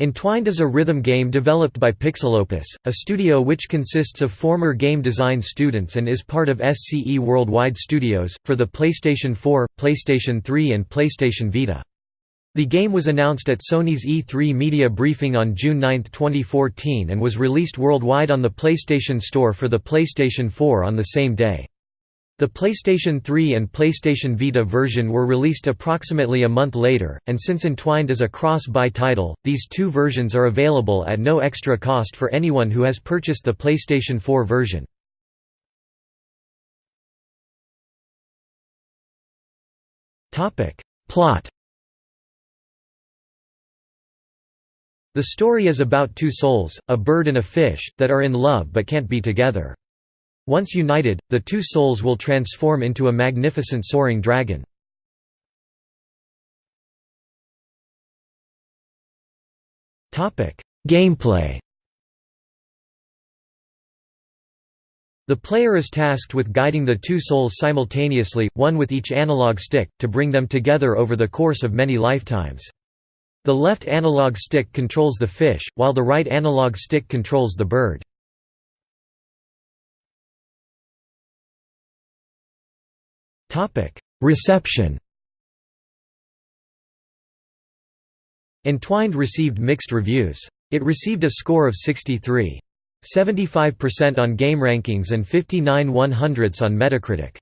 Entwined is a rhythm game developed by Pixelopus, a studio which consists of former game design students and is part of SCE Worldwide Studios, for the PlayStation 4, PlayStation 3 and PlayStation Vita. The game was announced at Sony's E3 media briefing on June 9, 2014 and was released worldwide on the PlayStation Store for the PlayStation 4 on the same day. The PlayStation 3 and PlayStation Vita version were released approximately a month later, and since Entwined is a cross-buy title, these two versions are available at no extra cost for anyone who has purchased the PlayStation 4 version. Plot The story is about two souls, a bird and a fish, that are in love but can't be together. Once united, the two souls will transform into a magnificent soaring dragon. Gameplay The player is tasked with guiding the two souls simultaneously, one with each analog stick, to bring them together over the course of many lifetimes. The left analog stick controls the fish, while the right analog stick controls the bird. Reception Entwined received mixed reviews. It received a score of 63. 75% on GameRankings and 59 100ths on Metacritic.